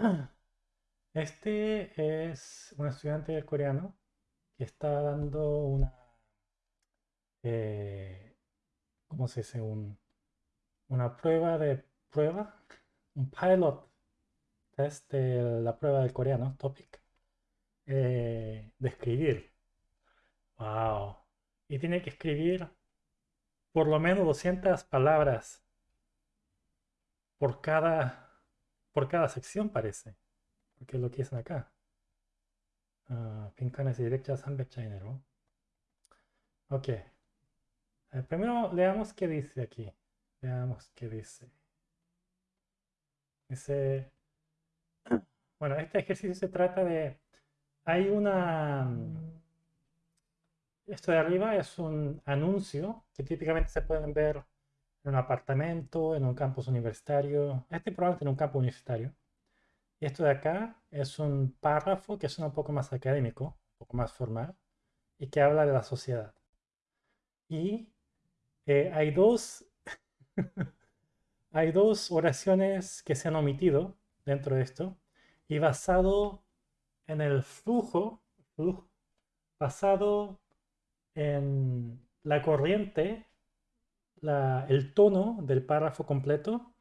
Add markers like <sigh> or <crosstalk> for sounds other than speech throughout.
<clears throat> Este es un estudiante coreano que está dando una, eh, ¿cómo se dice? Un, una prueba de prueba, un pilot test de la prueba del coreano, topic, eh, de escribir. Wow. Y tiene que escribir por lo menos 200 palabras por cada, por cada sección parece. Porque es lo que dicen acá. Uh, 빈칸에서 200자, 300자이네로. Ok. Eh, primero leamos qué dice aquí. Veamos qué dice. Dice... Bueno, este ejercicio se trata de... Hay una... Esto de arriba es un anuncio que típicamente se pueden ver en un apartamento, en un campus universitario. Este probablemente en un campus universitario. Y esto de acá es un párrafo que es un poco más académico, un poco más formal, y que habla de la sociedad. Y eh, hay, dos <laughs> hay dos oraciones que se han omitido dentro de esto, y basado en el flujo, flujo basado en la corriente, el tono del párrafo completo,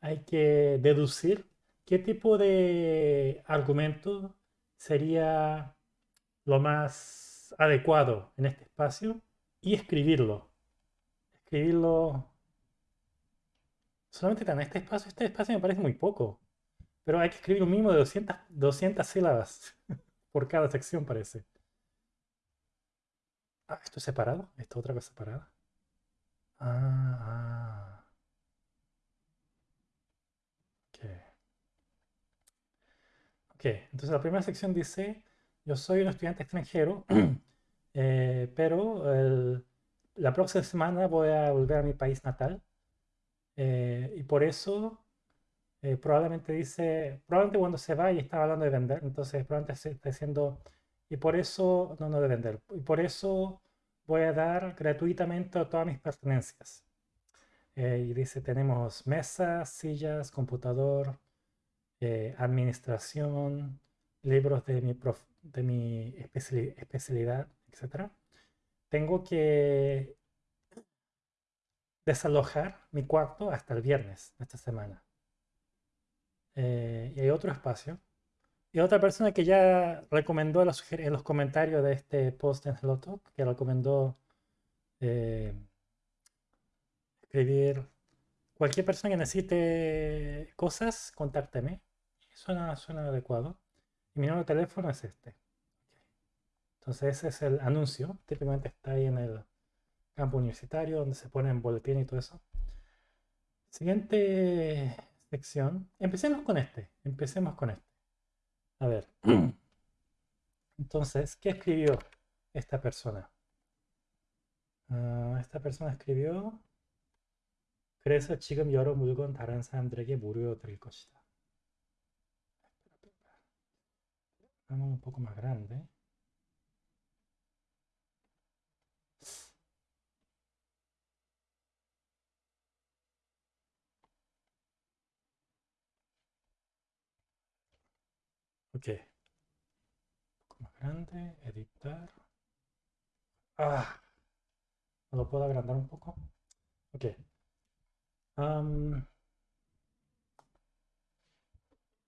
hay que deducir qué tipo de argumento sería lo más adecuado en este espacio y escribirlo. Escribirlo solamente en este espacio. Este espacio me parece muy poco, pero hay que escribir un mínimo de 200, 200 sílabas <laughs> por cada sección parece. Ah, ¿esto es separado? ¿Esto es otra cosa separada? Ah, ah. Ok. Ok, entonces la primera sección dice, yo soy un estudiante extranjero, <clears throat> eh, pero la próxima semana voy a volver a mi país natal. Eh, y por eso eh, probablemente dice, probablemente cuando se va y estaba hablando de vender, entonces probablemente está diciendo, y por eso, no, no de vender, y por eso voy a dar gratuitamente todas mis pertenencias. Eh, y dice, tenemos mesas, sillas, computador, eh, administración, libros de mi, de mi especialidad, etc. Tengo que desalojar mi cuarto hasta el viernes de esta semana. Eh, y hay otro espacio. Y otra persona que ya recomendó en los comentarios de este post en Hello Talk, que recomendó eh, escribir cualquier persona que necesite cosas, contácteme. Suena, suena adecuado. Y mi número de teléfono es este. Entonces ese es el anuncio. Típicamente está ahí en el campo universitario donde se pone en boletín y todo eso. Siguiente sección. Empecemos con este. Empecemos con este. A ver. <clears throat> Entonces, ¿qué escribió esta persona? Uh, esta persona escribió 그래서 지금 여러 물건 다른 사람들에게 무료로 드릴 것이다. Vamos un poco más grande. Ok. Un poco más grande, editar. Ah, ¿lo puedo agrandar un poco? Ok. Um,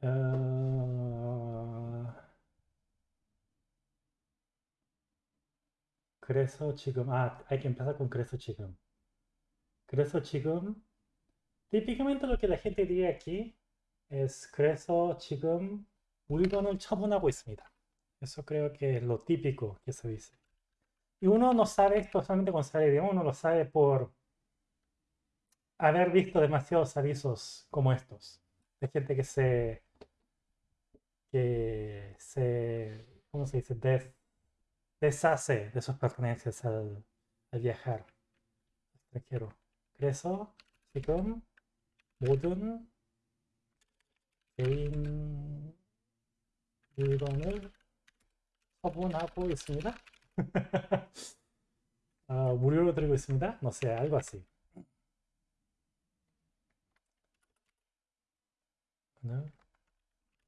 uh, 그래서 지금 아 hay que empezar con 그래서 지금 그래서 지금 típicamente lo que la gente diría aquí es 그래서 지금 물건을 처분하고 있습니다. Eso creo que es lo típico que se dice. Y uno no sabe esto solamente con saber idioma, uno lo sabe por haber visto demasiados avisos como estos. De gente que se... que se... ¿cómo se dice? deshace de sus pertenencias al, viajar extranjero. 그래서 지금 모든 개인 물건을 처분하고 있습니다. <laughs> 아, 무료로 드리고 있습니다. No sé, algo así.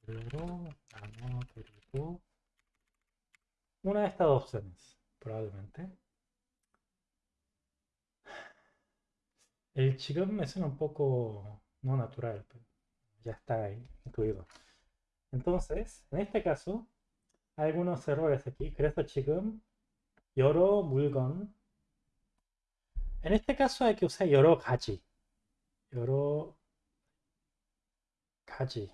무료로 나눠드리고 una de estas opciones, probablemente. El 지금 me suena un poco no natural, pero ya está ahí incluido. Entonces, en este caso, hay algunos errores aquí. 그래서 지금 여러 물건 En este caso hay que usar 여러 가지. 여러 가지.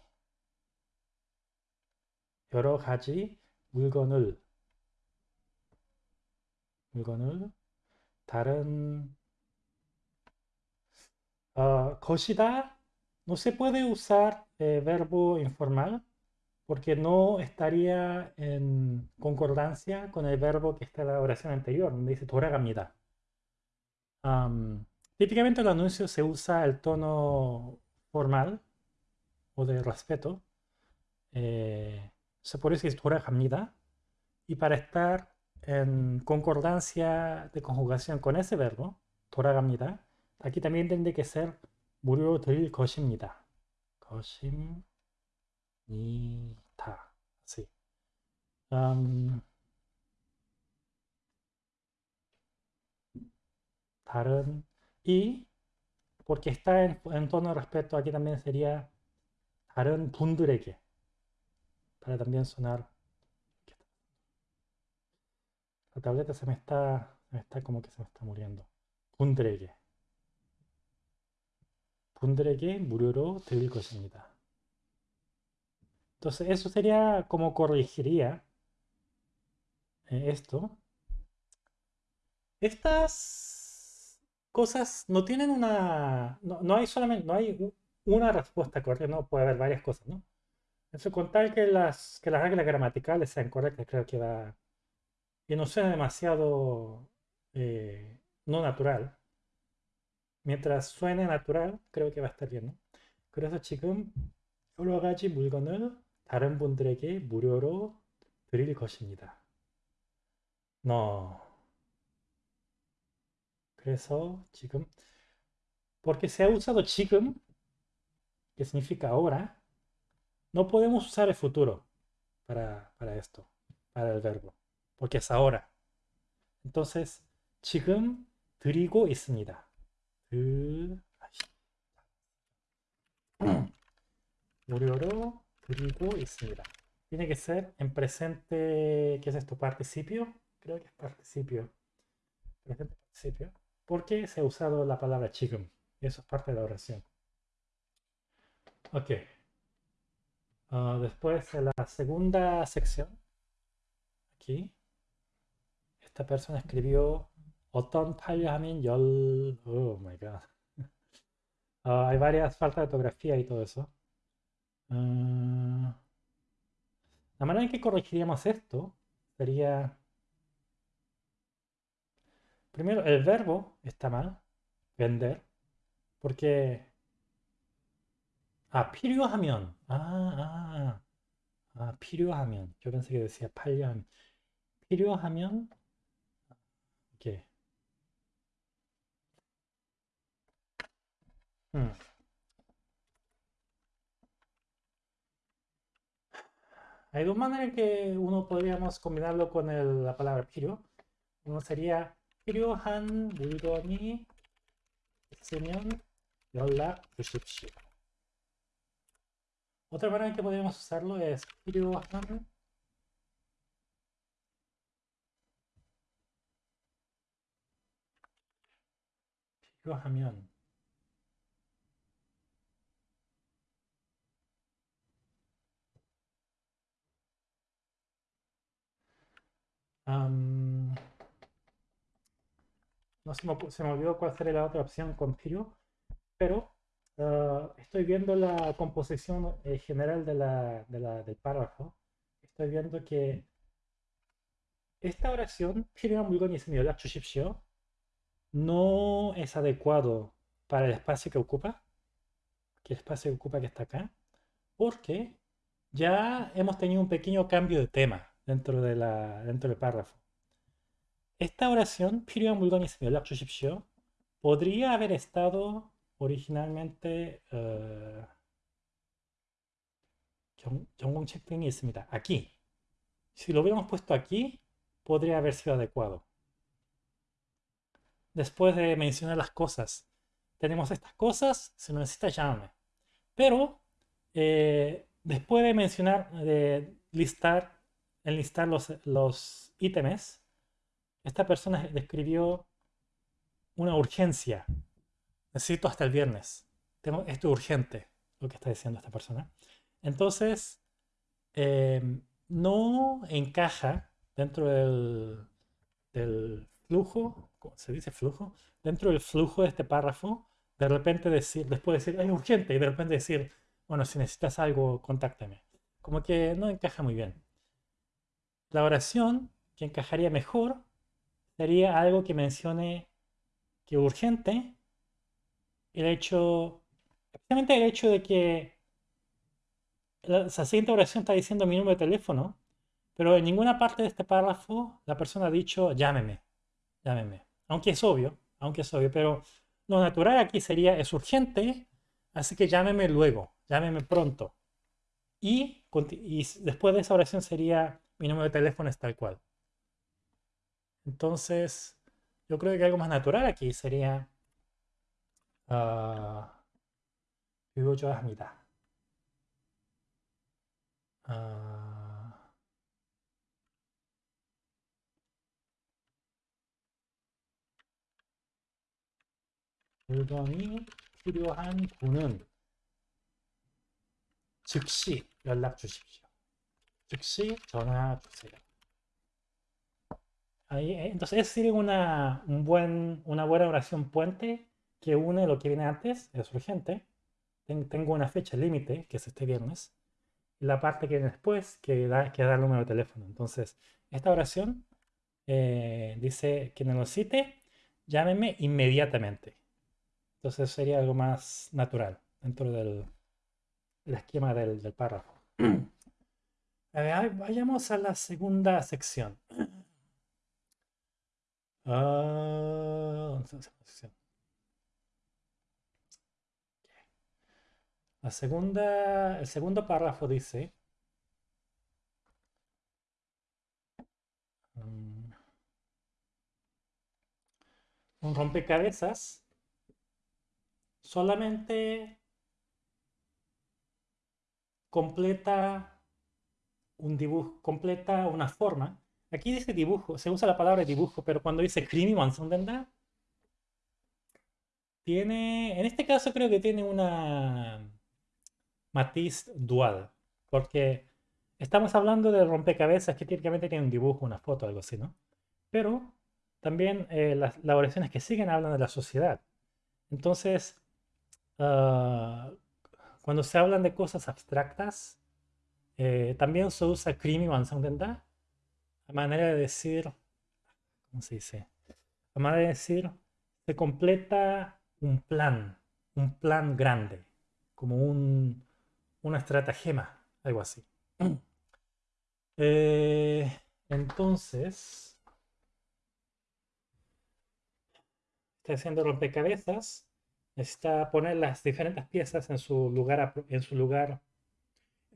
여러 가지 물건을 물건을 다른 uh, 것이다 no se puede usar eh, verbo informal porque no estaría en concordancia con el verbo que está en la oración anterior, donde dice 돌아갑니다. Um, típicamente en el anuncio se usa el tono formal o de respeto. Eh, se puede decir 돌아갑니다. Y para estar en concordancia de conjugación con ese verbo, 돌아갑니다, aquí también tiene que ser 무료로 드릴 것입니다. 것입니다. Sí. Um, 다른 y porque está en, en, tono de respeto aquí también sería 다른 분들에게 para también sonar la tableta se me está se me está como que se me está muriendo 분들에게 분들에게 무료로 드릴 것입니다. Entonces eso sería como corregiría eh, esto. Estas cosas no tienen una... No, hay solamente... No hay una respuesta correcta, no puede haber varias cosas, ¿no? Eso con tal que las, que las reglas gramaticales sean correctas, creo que va... Y no sea demasiado eh, no natural. Mientras suene natural, creo que va a estar bien, ¿no? 그래서 지금 여러 가지 물건을 다른 분들에게 무료로 드릴 것입니다. No. 그래서 지금 porque se ha usado 지금 que significa ahora no podemos usar el futuro para, para esto, para el verbo porque es ahora. Entonces 지금 드리고 있습니다. 무료로 Y sigla. Tiene que ser en presente, ¿qué es esto? Participio. Creo que es participio. Presente participio. Porque se ha usado la palabra chicken. Y eso es parte de la oración. Ok. Ah, después, en la segunda sección, aquí, esta persona escribió Oton Payamin Yol. Oh my god. Uh, <laughs> hay varias faltas de ortografía y todo eso. Uh, la manera en que corregiríamos esto sería... Primero, el verbo está mal, vender, porque... Ah, 필요하면. Ah, ah. Ah, 필요하면. Yo pensé que decía 팔려하면. 필요하면. ¿Qué? Hmm. Hay dos maneras en que uno podríamos combinarlo con la palabra 필요. Uno sería 필요한 물건이 있으면 연락 주십시오. Otra manera en que podríamos usarlo es 필요한 필요하면 no se me, olvidó cuál sería la otra opción con Pirio, pero ah, estoy viendo la composición eh, general de la, del párrafo. Estoy viendo que esta oración, 필요한 물건이 있으면 연락 주십시오, no es adecuado para el espacio que ocupa, que el espacio que ocupa que está acá, porque ya hemos tenido un pequeño cambio de tema dentro, de la, dentro del párrafo. Esta oración, 필요한 물건이 있으면 연락 주십시오, podría haber estado originalmente uh, 전, 전공 체크이 있습니다. aquí. Si lo hubiéramos puesto aquí, podría haber sido adecuado. Después de mencionar las cosas, tenemos estas cosas, se necesita llámame. Pero eh, después de mencionar, de listar, enlistar los, los ítems, esta persona describió una urgencia. Necesito hasta el viernes. Tengo, esto es urgente, lo que está diciendo esta persona. Entonces, em, no encaja dentro del, del flujo, ¿cómo se dice flujo? Dentro del flujo de este párrafo, de repente decir, después decir, es urgente, y de repente decir, bueno, si necesitas algo, contáctame. Como que no encaja muy bien. La oración que encajaría mejor sería algo que mencione que urgente, el hecho, especialmente el hecho de que la, siguiente oración está diciendo mi número de teléfono, pero en ninguna parte de este párrafo la persona ha dicho llámeme, llámeme. Aunque es obvio, aunque es obvio, pero lo natural aquí sería es urgente, así que llámeme luego, llámeme pronto. Y después de esa oración sería mi número de teléfono es tal cual. Entonces, yo creo que algo más natural aquí sería uh, 합니다. 아, 물건이 필요한 분은 즉시 연락 주십시오. 즉시 전화 주세요. Ahí, entonces, esa sería una, un buen, una buena oración puente que une lo que viene antes, es urgente. tengo una fecha límite, que es este viernes la parte que viene después, que da, que da el número de teléfono. Entonces, esta oración eh, dice, quien lo cite, llámeme inmediatamente. Entonces sería algo más natural dentro del, esquema del, párrafo. <clears throat> vayamos a la segunda sección. <clears throat> Ah, La segunda, el segundo párrafo dice, mm, un rompecabezas solamente completa un dibujo, completa una forma. Aquí dice dibujo, se usa la palabra dibujo, pero cuando dice krimi ¿verdad? tiene, en este caso creo que tiene una matiz dual, porque estamos hablando de rompecabezas que típicamente tiene un dibujo, una foto, algo así, ¿no? Pero también eh, las, oraciones que siguen hablan de la sociedad. Entonces, ah, cuando se hablan de cosas abstractas, eh, también se usa krimi 완성된다 a manera de decir, ¿cómo se dice? A manera de decir, se completa un plan, un plan grande, como un, una estratagema, algo así. <clears throat> Eh, entonces, está haciendo rompecabezas, necesita poner las diferentes piezas en su lugar, en su lugar,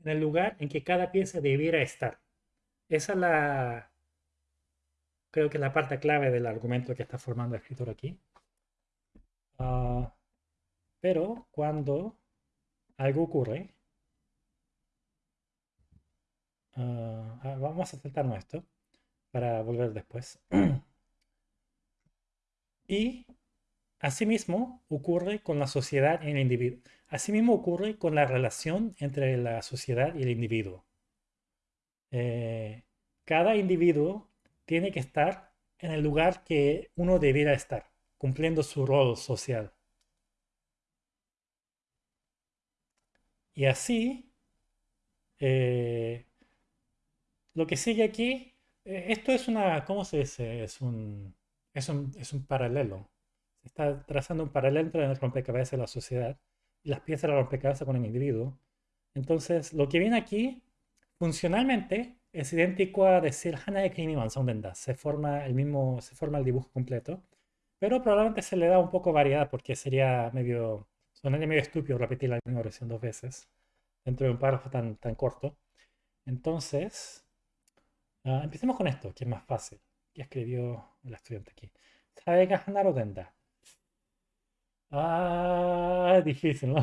en el lugar en que cada pieza debiera estar. Esa es la, creo que es la parte clave del argumento que está formando el escritor aquí. Ah, pero cuando algo ocurre, Ah, vamos a saltarnos esto para volver después. <clears throat> y asimismo ocurre con la sociedad y el individuo. Asimismo ocurre con la relación entre la sociedad y el individuo. Eh, cada individuo tiene que estar en el lugar que uno debiera estar, cumpliendo su rol social. Y así, eh, lo que sigue aquí, eh, esto es una, ¿cómo se dice? Es un, es un, es un paralelo. Se está trazando un paralelo entre el rompecabezas de la sociedad y las piezas de los rompecabezas con el individuo. Entonces, lo que viene aquí, funcionalmente, es idéntico a decir Hana de Krimi Mansondenda. Se forma el mismo, se forma el dibujo completo. Pero probablemente se le da un poco variedad porque sería medio, sonaría medio estúpido repetir la misma oración dos veces dentro de un párrafo tan, tan corto. Entonces, uh, empecemos con esto, que es más fácil. Que escribió el estudiante aquí. Saega Hanaro Denda. Ah, difícil, ¿no?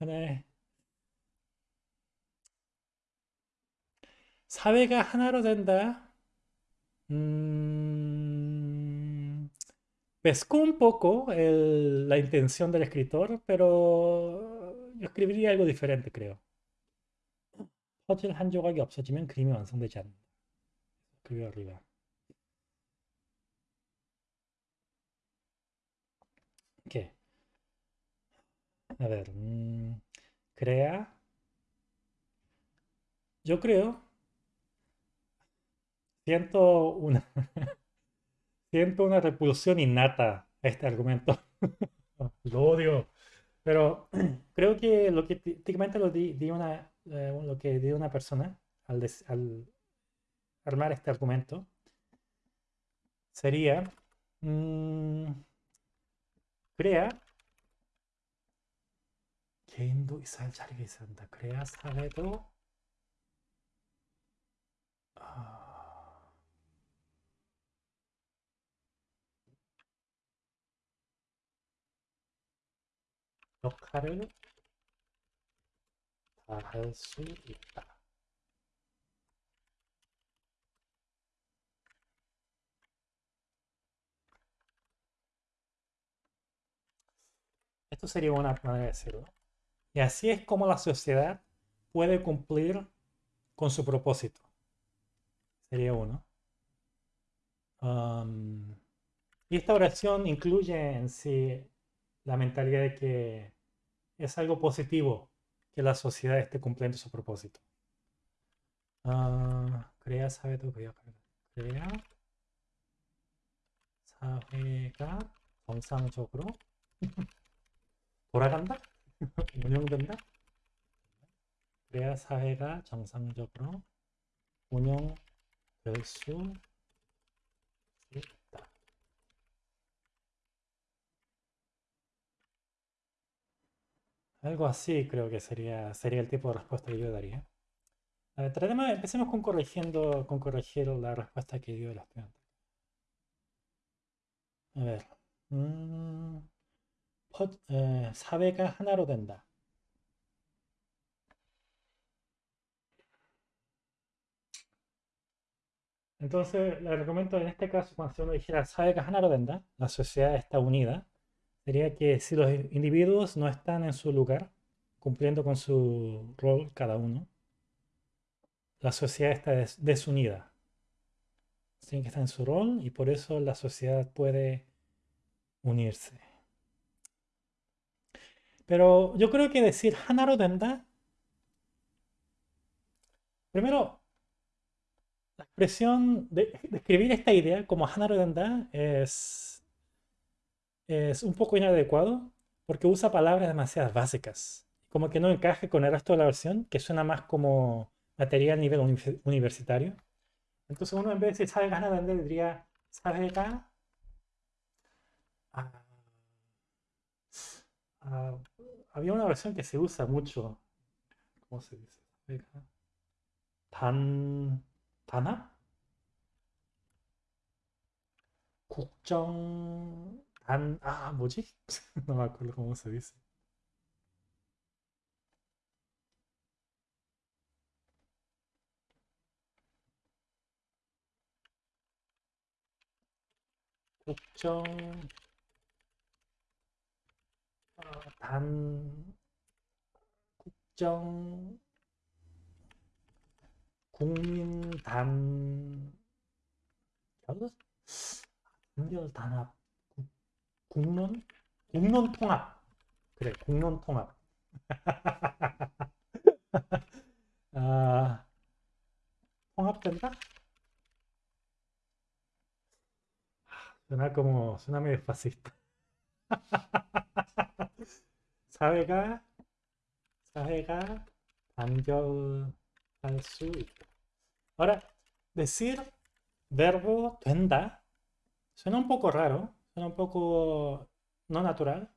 하나의 사회가 하나로 된다. Mm, pescó un poco el- la intención del escritor, pero yo escribiría algo diferente, creo. 퍼즐 한 조각이 없어지면 그림이 완성되지 않는다. escribió arriba. ¿Qué? A ver, mm, crea. Yo creo, siento una, <laughs> siento una repulsión innata a este argumento. <laughs> Lo odio. Pero <clears throat> creo que lo que tí- típicamente lo di, una, eh, lo que di una persona al, des- al armar este argumento sería crea 개인도 있어야 자리가 있어야 한다. 그래야 사회도 아, 역할을 다 할 수 있다. Esto sería una manera de decirlo. Y así es como la sociedad puede cumplir con su propósito. Sería uno. Am, y esta oración incluye en sí la mentalidad de que es algo positivo que la sociedad esté cumpliendo su propósito. 아, 그래야 사회도 개혁할 그래야 사회가 <laughs> 정상적으로 돌아간다? <laughs> 운영된다? 그래야 사회가 정상적으로 운영될 수 있다. Algo así creo que sería, sería el tipo de respuesta que yo daría. A ver, tratemos, empecemos con corrigiendo, con corregir la respuesta que dio el estudiante. A ver. 음, 퍼- 에, 사회가 하나로 된다. Entonces, el argumento en este caso, cuando uno dijera sabe que ha나로 된다, la sociedad está unida, sería que si los individuos no están en su lugar, cumpliendo con su rol cada uno, la sociedad está des- desunida. Tienen que estar en su rol y por eso la sociedad puede unirse. Pero yo creo que decir 하나로 된다, primero, la expresión de describir esta idea como 하나로 된다 es, es un poco inadecuado porque usa palabras demasiado básicas, como que no encaje con el resto de la versión, que suena más como material a nivel uni- universitario. Entonces uno en vez de decir 사회가 하나 된다 diría 사회가 아, 아, había una versión que se usa mucho. ¿Cómo se dice? 단 단합? 국정 단 아 뭐지? no me acuerdo cómo se dice. 국정 어, 단 국정 국민단 결 단결 단합 국- 국론 국론 통합 그래 국론 통합 <laughs> 아 통합된다? Suena como, suena medio fascista. 사회가 사회가 반격할 Ahora, decir verbo tenda suena un poco raro, suena un poco no natural.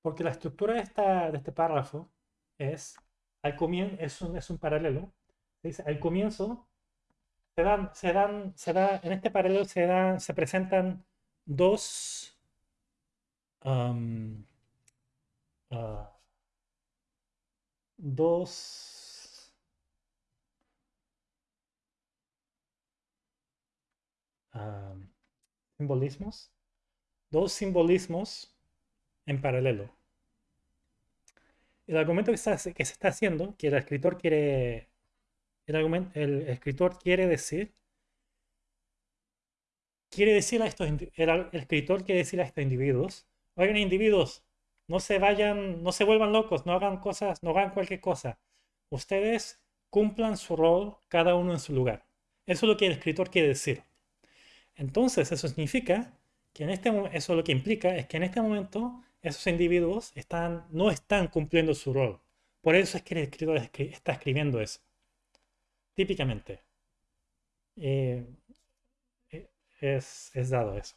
Porque la estructura de, esta, de este párrafo es, al comien es, un, es un paralelo, al comienzo se dan, se dan, se da, en este paralelo se dan, se presentan dos uh, dos simbolismos, dos simbolismos en paralelo. El argumento que, que se está haciendo, que el escritor quiere, el, el escritor quiere decir, quiere decir a estos, el, escritor quiere decir a estos individuos, oigan individuos, no se vayan, no se vuelvan locos, no hagan cosas, no hagan cualquier cosa. Ustedes cumplan su rol, cada uno en su lugar. Eso es lo que el escritor quiere decir. Entonces, eso significa que en este eso lo que implica es que en este momento esos individuos están, no están cumpliendo su rol. Por eso es que el escritor está escribiendo eso. Típicamente. Eh, eh, es, es, dado eso.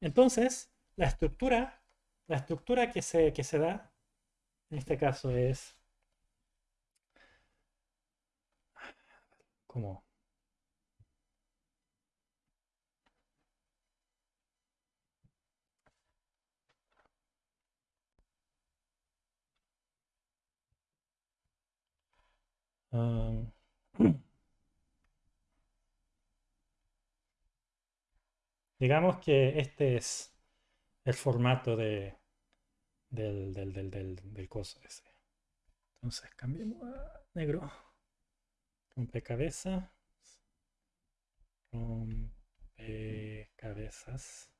Entonces, la estructura, la estructura que se, que se da, en este caso es... ¿Cómo? <clears throat> digamos que este es el formato de, del, del, del, del, coso ese. Entonces cambiemos a negro. Rompecabezas. Rompecabezas.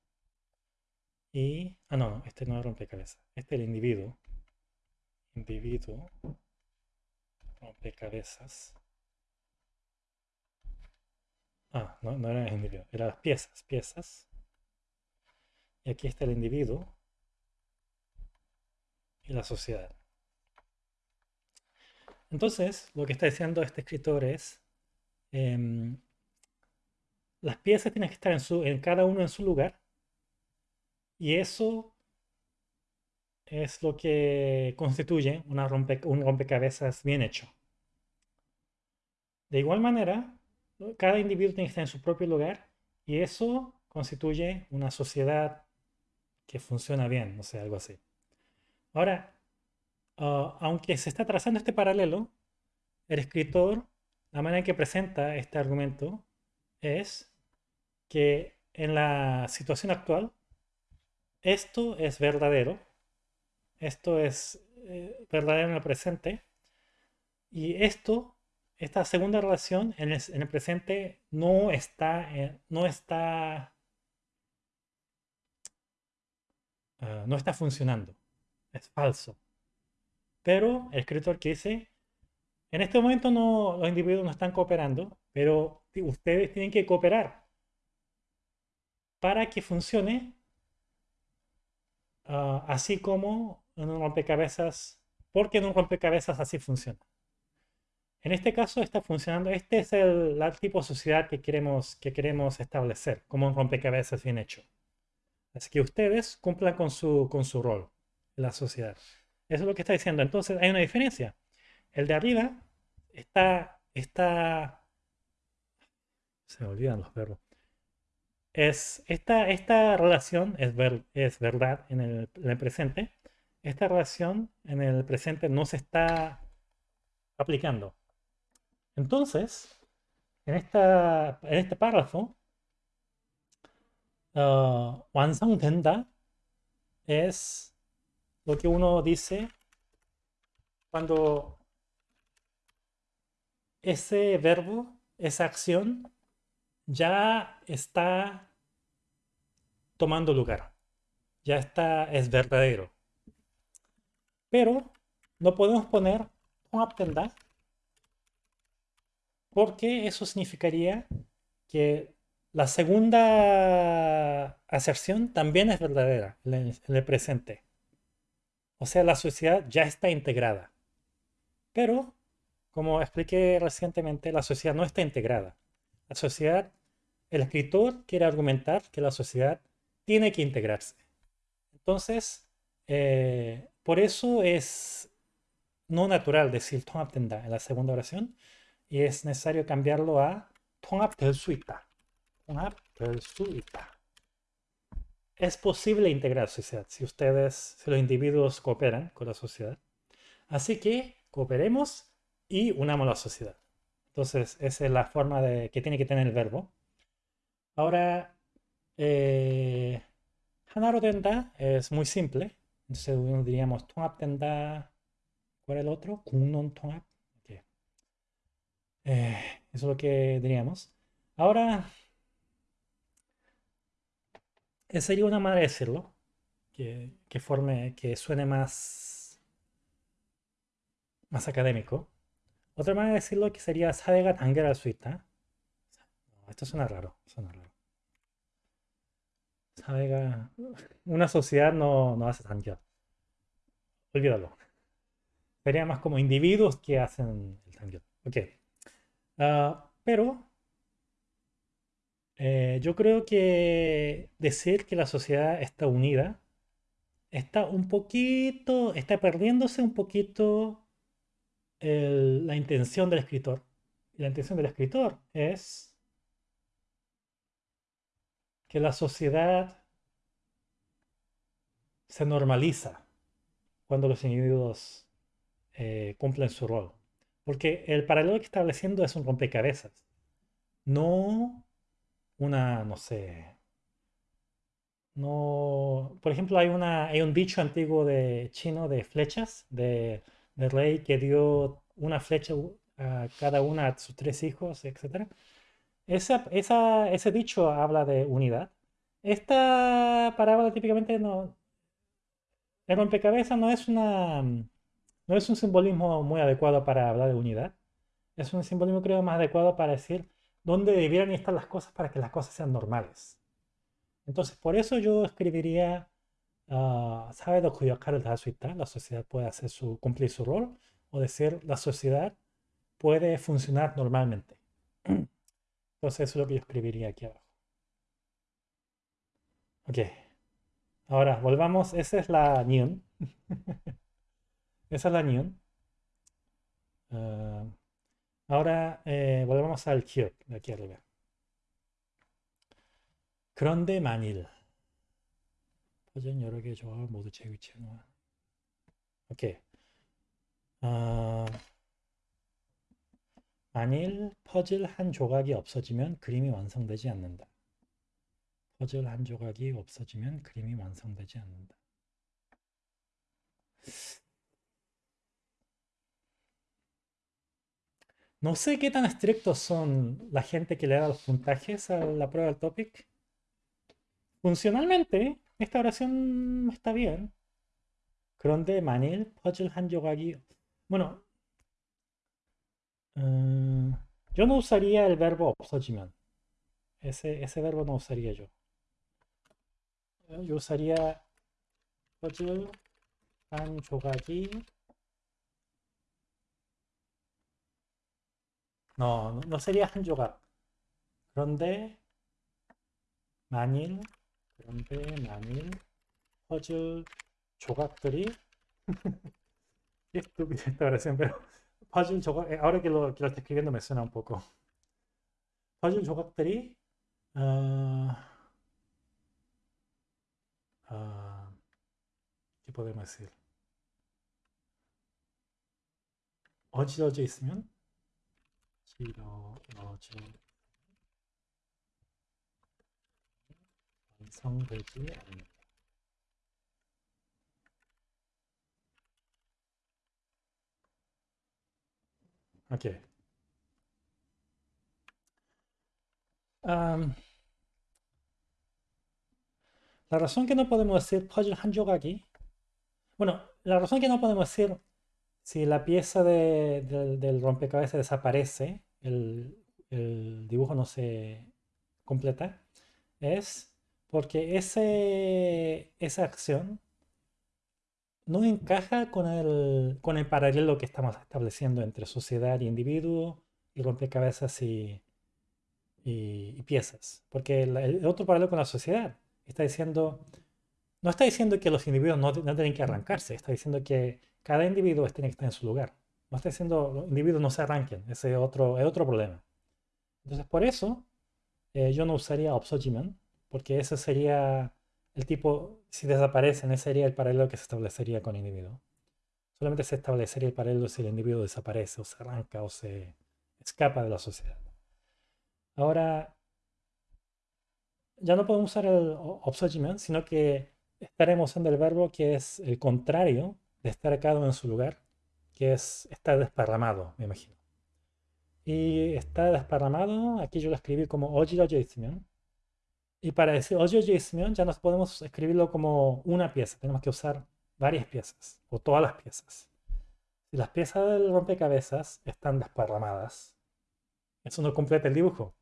Y... Ah, no, este no es rompecabezas. Este es el individuo. Individuo rompecabezas. Ah, no, no era el individuo, eran las piezas, piezas. Y aquí está el individuo y la sociedad. Entonces, lo que está diciendo este escritor es, em, las piezas tienen que estar en, su, en cada uno en su lugar, y eso es lo que constituye una un rompecabezas bien hecho. De igual manera, cada individuo tiene que estar en su propio lugar y eso constituye una sociedad que funciona bien, no sé, algo así. Ahora, ah, aunque se está trazando este paralelo, el escritor, la manera en que presenta este argumento es que en la situación actual, esto es verdadero, esto es eh, verdadero en el presente, y esto esta segunda relación en el, presente no está, eh, no está, ah, no está funcionando. Es falso. Pero el escritor que dice, en este momento no, los individuos no están cooperando, pero ustedes tienen que cooperar para que funcione ah, así como en un rompecabezas, porque en un rompecabezas así funciona. En este caso está funcionando, este es el, tipo de sociedad que queremos, que queremos establecer, como un rompecabezas bien hecho. Así que ustedes cumplan con su, con su rol la sociedad. Eso es lo que está diciendo. Entonces hay una diferencia. El de arriba está, está se me olvidan los verbos. Es, esta, esta relación es, es verdad en el, en el presente. Esta relación en el presente no se está aplicando. Entonces, en, esta, en este párrafo, ah, uh, Tenda es lo que uno dice cuando ese verbo, esa acción, ya está tomando lugar, ya está, es verdadero. Pero no podemos poner un tenda porque eso significaría que la segunda aserción también es verdadera en el presente. O sea, la sociedad ya está integrada. Pero, como expliqué recientemente, la sociedad no está integrada. La sociedad, el escritor quiere argumentar que la sociedad tiene que integrarse. Entonces, eh, por eso es no natural decir en la segunda oración, y es necesario cambiarlo a 통합될 수 있다. 통합될 수 있다. Es posible integrar sociedad si ustedes, si los individuos cooperan con la sociedad. Así que cooperemos y unamos la sociedad. Entonces, esa es la forma de, que tiene que tener el verbo. Ahora, eh, 하나로 된다 es muy simple. Entonces, diríamos 통합된다. ¿Cuál es el otro? 국론 통합. Eh, eso es lo que teníamos. Ahora, eh, sería una manera de decirlo, que, forme, que suene más, más académico. Otra manera de decirlo que sería Sadegat Angera Suita. Esto suena raro, suena una sociedad no, no hace tangyat. Olvídalo. Sería más como individuos que hacen el tangyat. Ok. Ah, pero eh, yo creo que decir que la sociedad está unida está un poquito, está perdiéndose un poquito la intención del escritor. La intención del escritor es que la sociedad se normaliza cuando los individuos eh, cumplen su rol. Porque el paralelo que está estableciendo es un rompecabezas. No una, no sé. No. Por ejemplo, hay, una, hay un dicho antiguo de chino de flechas, de, rey que dio una flecha a cada una de sus tres hijos, etc. Esa, esa, ese dicho habla de unidad. Esta parábola típicamente no. El rompecabezas no es una no es un simbolismo muy adecuado para hablar de unidad. Es un simbolismo, creo, más adecuado para decir dónde debieran estar las cosas para que las cosas sean normales. Entonces, por eso yo escribiría, ah, ¿sabe lo cuyo La sociedad puede hacer su, cumplir su rol, o decir, la sociedad puede funcionar normalmente. <clears throat> Entonces, eso es lo que yo escribiría aquí abajo. Ok. Ahora, volvamos. Esa es la neon. <laughs> Esa es la unión. Ah, ahora eh, volvemos al 기억 de aquí arriba. 그런데 만일 퍼즐 여러 개 조합을 모두 제 위치에 놓아. 오케이. 어, 퍼즐 한 조각이 없어지면 그림이 완성되지 않는다. 퍼즐 한 조각이 없어지면 그림이 완성되지 않는다. No sé qué tan estrictos son la gente que le da los puntajes a la prueba del topic. Funcionalmente, esta oración está bien. 그런데 만일 퍼즐 한 조각이 bueno uh, yo no usaría el verbo 없어지면 ese, ese verbo no usaría yo yo usaría 퍼즐 한 조각이 No, no sería 한 조각. 그런데 만일 그런데 만일 퍼즐 조각들이 estúpida esta oración, pero 퍼즐 조각 estoy escribiendo me suena un poco. 퍼즐 조각들이 uh, uh, ¿qué podemos decir? 어지러져 있으면 길어져 완성되지 않는다. Ok. Um, la razón que no podemos decir puzzle 한 조각이 bueno, la razón que no podemos decir si la pieza de, de, del rompecabezas desaparece el, dibujo no se completa, es porque ese, esa acción no encaja con el, con el paralelo que estamos estableciendo entre sociedad y individuo y rompecabezas y, y, piezas. Porque el, otro paralelo con la sociedad está diciendo no está diciendo que los individuos no, no tienen que arrancarse, está diciendo que cada individuo tiene que estar en su lugar. No está diciendo los individuos no se arranquen, ese es otro, es otro problema. Entonces, por eso eh, yo no usaría obsojimen, porque ese sería el tipo, si desaparecen, ese sería el paralelo que se establecería con el individuo. Solamente se establecería el paralelo si el individuo desaparece o se arranca o se escapa de la sociedad. Ahora, ya no podemos usar el obsojimen, sino que estaremos usando el verbo que es el contrario de estar cada uno en su lugar, que es estar desparramado, me imagino. Y estar desparramado, aquí yo lo escribí como ojiro Y para decir ojiro ya no podemos escribirlo como una pieza, tenemos que usar varias piezas, o todas las piezas. Si las piezas del rompecabezas están desparramadas, eso no completa el dibujo.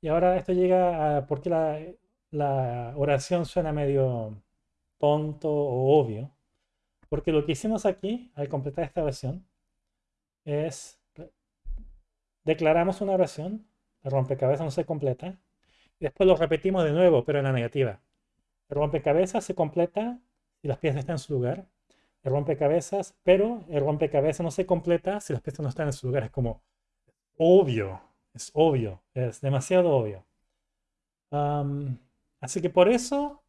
Y ahora esto llega a por qué la, la oración suena medio tonto o obvio. Porque lo que hicimos aquí, al completar esta oración, es declaramos una oración, el rompecabezas no se completa, y después lo repetimos de nuevo, pero en la negativa. El rompecabezas se completa si las piezas están en su lugar. El rompecabezas, pero el rompecabezas no se completa si las piezas no están en su lugar. Es como obvio, es obvio, es demasiado obvio. así que por eso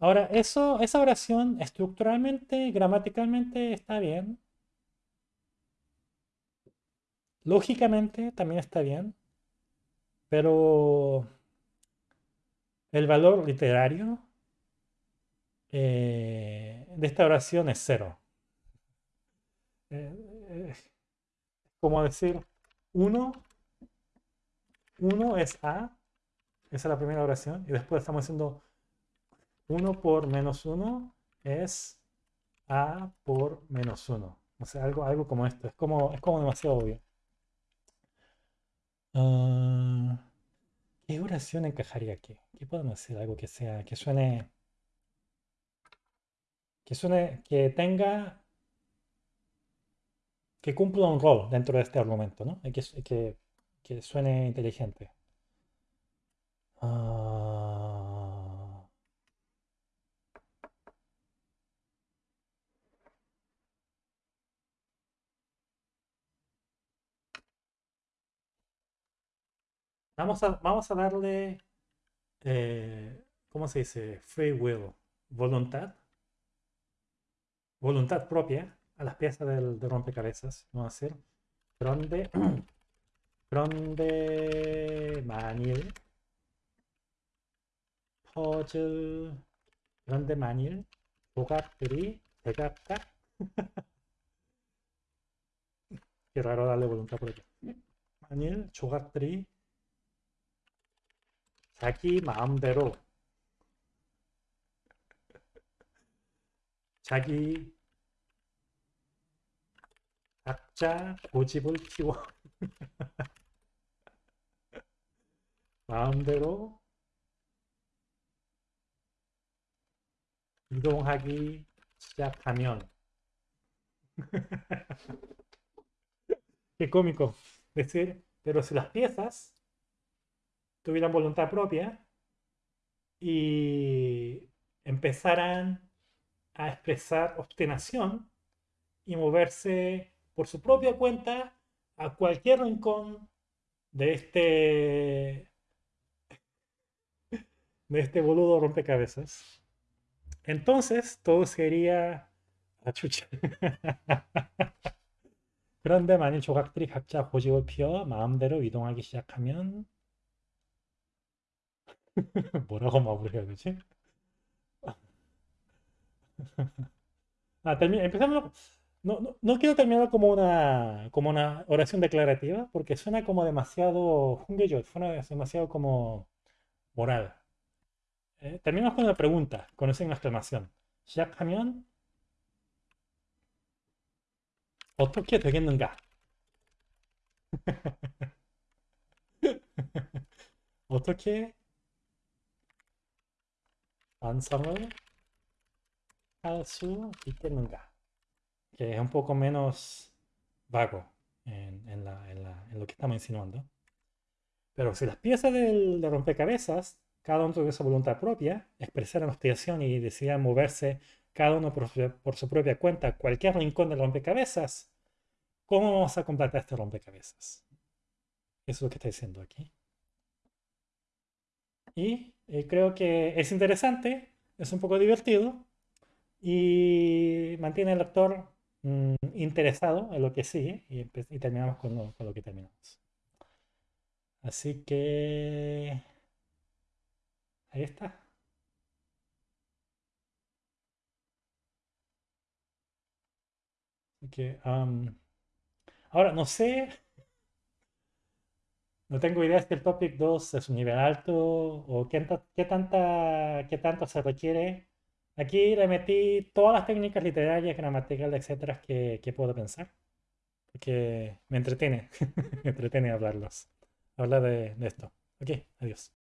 Ahora, eso, esa oración estructuralmente, gramaticalmente está bien. Lógicamente también está bien. Pero el valor literario eh, de esta oración es cero. Eh, eh, como decir, uno, uno es A, esa es la primera oración, y después estamos haciendo 1 por menos 1 es A por menos 1. O sea, algo, algo como esto. Es como, es como demasiado obvio. Ah, ¿Qué oración encajaría aquí? ¿Qué podemos decir? Algo que sea, que suene, que suene, que tenga, que cumpla un rol dentro de este argumento, ¿no? Que, que, que suene inteligente. Uh, Vamos a, vamos a darle, eh, ¿cómo se dice? Free will, voluntad. Voluntad propia a las piezas del, de rompecabezas. Vamos a hacer Pronde, Pronde Manil, 퍼즐, 그런데 만일 조각들이 대각각 Qué raro darle voluntad propia. 만일 조각들이 자기 마음대로 자기 각자 고집을 키워 마음대로 이동하기 시작하면 qué cómico decir pero si las piezas tuvieran voluntad propia y empezaran a expresar obstinación y moverse por su propia cuenta a cualquier rincón de este de este boludo rompecabezas. Entonces todo sería a chucha. <laughs> 그런데 만일 조각들이 각자 고집을 피워 마음대로 이동하기 시작하면 뭐라고 마무리해야 되지? Ah, empezamos. No, no, quiero terminar como una, como una oración declarativa, porque suena como demasiado yo suena demasiado como moral. Eh, terminamos con una pregunta, con esa exclamación. 시작하면 어떻게 되겠는가? 어떻게 완성을 할수 있겠는가? Que es un poco menos vago en, lo que estamos insinuando. Pero si las piezas del, de rompecabezas cada uno tuviese voluntad propia, expresara la aspiración y decidiera moverse cada uno por su, por su propia cuenta a cualquier rincón del rompecabezas, ¿cómo vamos a completar este rompecabezas? Eso es lo que está diciendo aquí. y eh, creo que es interesante, es un poco divertido y mantiene al lector mm, interesado en lo que sigue y, terminamos con lo, con lo que terminamos. Así que ahí está. que, ahora, no sé, no tengo idea si el Topic 2 es un nivel alto o qué, qué, tanta, qué tanto se requiere. Aquí le metí todas las técnicas literarias, gramaticales, etcétera, que, que puedo pensar. Porque me entretiene, <laughs> me entretiene hablarlos, hablar de, de esto. Ok, adiós.